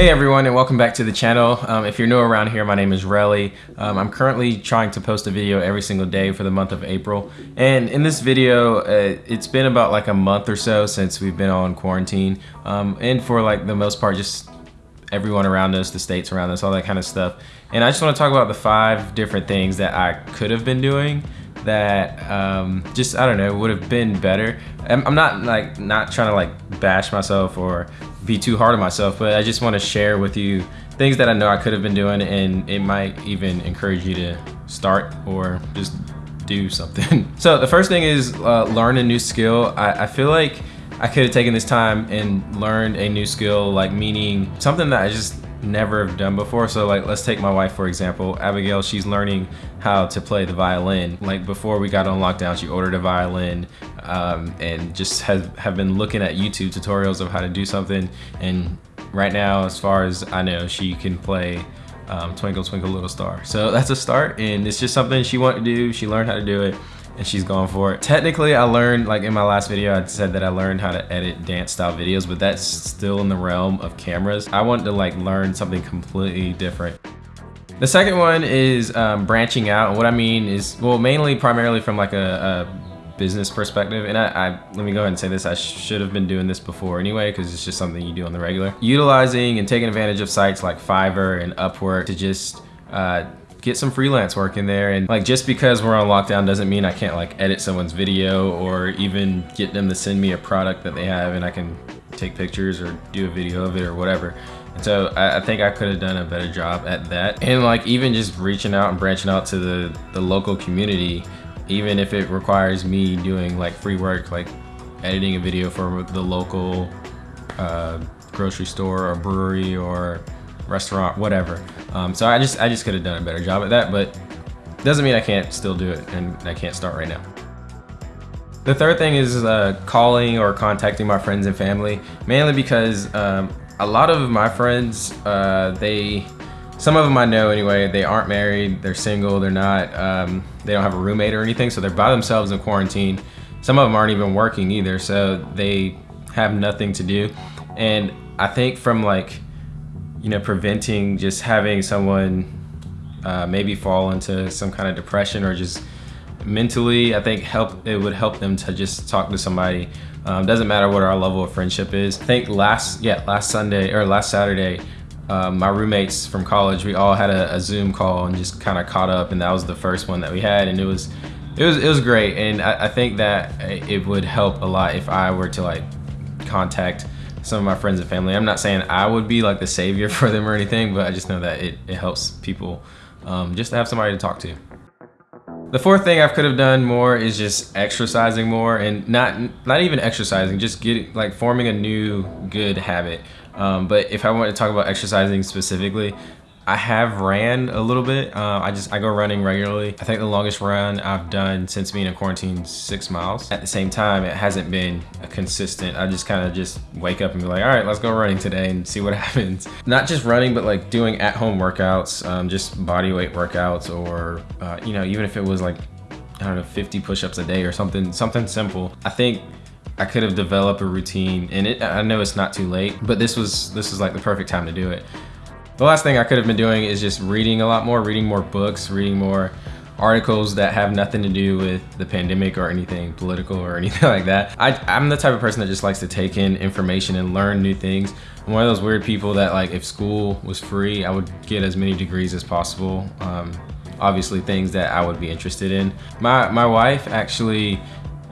Hey everyone and welcome back to the channel. Um, if you're new around here, my name is Relly. Um, I'm currently trying to post a video every single day for the month of April. And in this video, uh, it's been about like a month or so since we've been on quarantine. Um, and for like the most part, just everyone around us, the states around us, all that kind of stuff. And I just want to talk about the five different things that I could have been doing that um, just I don't know would have been better. I'm, I'm, not like not trying to like bash myself or be too hard on myself, but I just want to share with you things that I know I could have been doing, and it might even encourage you to start or just do something. so the first thing is uh, learn a new skill. I, I feel like I could have taken this time and learned a new skill, like meaning something that I just never have done before. So like, let's take my wife, for example, Abigail, she's learning how to play the violin. Like before we got on lockdown, she ordered a violin um, and just has have been looking at YouTube tutorials of how to do something. And right now, as far as I know, she can play um, Twinkle Twinkle Little Star. So that's a start and it's just something she wanted to do. She learned how to do it and she's going for it. Technically, I learned, like in my last video, I said that I learned how to edit dance style videos, but that's still in the realm of cameras. I want to like learn something completely different. The second one is um, branching out. And what I mean is, well, mainly primarily from like a, a business perspective. And I, I, let me go ahead and say this, I should have been doing this before anyway, because it's just something you do on the regular. Utilizing and taking advantage of sites like Fiverr and Upwork to just uh, get some freelance work in there. And like, just because we're on lockdown doesn't mean I can't like edit someone's video or even get them to send me a product that they have and I can take pictures or do a video of it or whatever. And so I, I think I could have done a better job at that. And like even just reaching out and branching out to the, the local community, even if it requires me doing like free work, like editing a video for the local uh, grocery store or brewery or restaurant, whatever. Um, so I just I just could have done a better job at that, but doesn't mean I can't still do it and I can't start right now. The third thing is uh, calling or contacting my friends and family, mainly because um, a lot of my friends, uh, they, some of them I know anyway, they aren't married, they're single, they're not, um, they don't have a roommate or anything, so they're by themselves in quarantine. Some of them aren't even working either, so they have nothing to do. And I think from like you know, preventing just having someone uh, maybe fall into some kind of depression or just mentally, I think help it would help them to just talk to somebody. Um, doesn't matter what our level of friendship is. I think last, yeah, last Sunday or last Saturday, um, my roommates from college, we all had a, a Zoom call and just kind of caught up, and that was the first one that we had, and it was, it was, it was great, and I, I think that it would help a lot if I were to like contact some of my friends and family. I'm not saying I would be like the savior for them or anything, but I just know that it, it helps people um, just to have somebody to talk to. The fourth thing I could have done more is just exercising more and not not even exercising, just getting like forming a new good habit. Um, but if I want to talk about exercising specifically, I have ran a little bit. Uh, I just, I go running regularly. I think the longest run I've done since being in quarantine, six miles. At the same time, it hasn't been consistent. I just kind of just wake up and be like, all right, let's go running today and see what happens. Not just running, but like doing at home workouts, um, just body weight workouts or, uh, you know, even if it was like, I don't know, 50 push-ups a day or something, something simple. I think I could have developed a routine and it, I know it's not too late, but this was, this was like the perfect time to do it. The last thing I could have been doing is just reading a lot more, reading more books, reading more articles that have nothing to do with the pandemic or anything political or anything like that. I, am the type of person that just likes to take in information and learn new things. I'm one of those weird people that like if school was free, I would get as many degrees as possible. Um, obviously things that I would be interested in. My, my wife actually,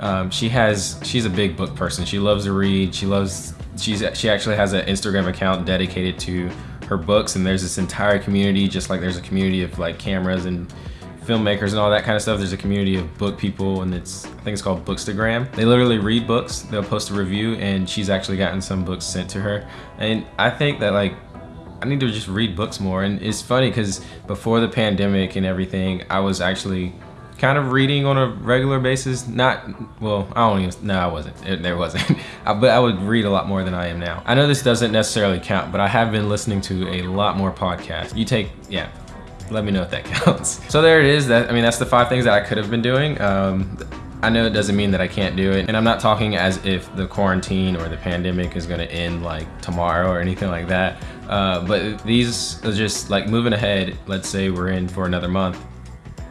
um, she has, she's a big book person. She loves to read. She loves, she's, she actually has an Instagram account dedicated to her books and there's this entire community just like there's a community of like cameras and filmmakers and all that kind of stuff. There's a community of book people and it's, I think it's called Bookstagram. They literally read books, they'll post a review and she's actually gotten some books sent to her. And I think that like, I need to just read books more. And it's funny because before the pandemic and everything, I was actually kind of reading on a regular basis. Not, well, I don't even, no, I wasn't. There wasn't. but I would read a lot more than I am now. I know this doesn't necessarily count, but I have been listening to a lot more podcasts. You take, yeah, let me know if that counts. So there it is. That I mean, that's the five things that I could have been doing. Um, I know it doesn't mean that I can't do it. And I'm not talking as if the quarantine or the pandemic is gonna end like tomorrow or anything like that. Uh, but these are just like moving ahead. Let's say we're in for another month.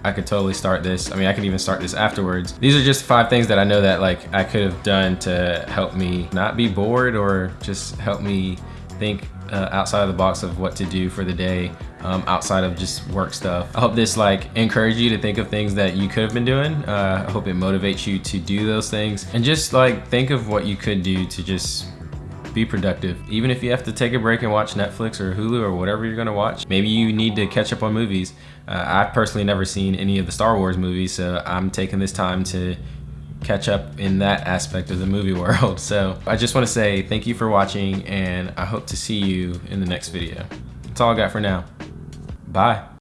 I could totally start this. I mean, I could even start this afterwards. These are just five things that I know that like I could have done to help me not be bored or just help me think uh, outside of the box of what to do for the day um, outside of just work stuff. I hope this like encourage you to think of things that you could have been doing. Uh, I hope it motivates you to do those things and just like think of what you could do to just be productive. Even if you have to take a break and watch Netflix or Hulu or whatever you're gonna watch, maybe you need to catch up on movies. Uh, I've personally never seen any of the Star Wars movies, so I'm taking this time to catch up in that aspect of the movie world. So I just want to say thank you for watching and I hope to see you in the next video. That's all I got for now. Bye.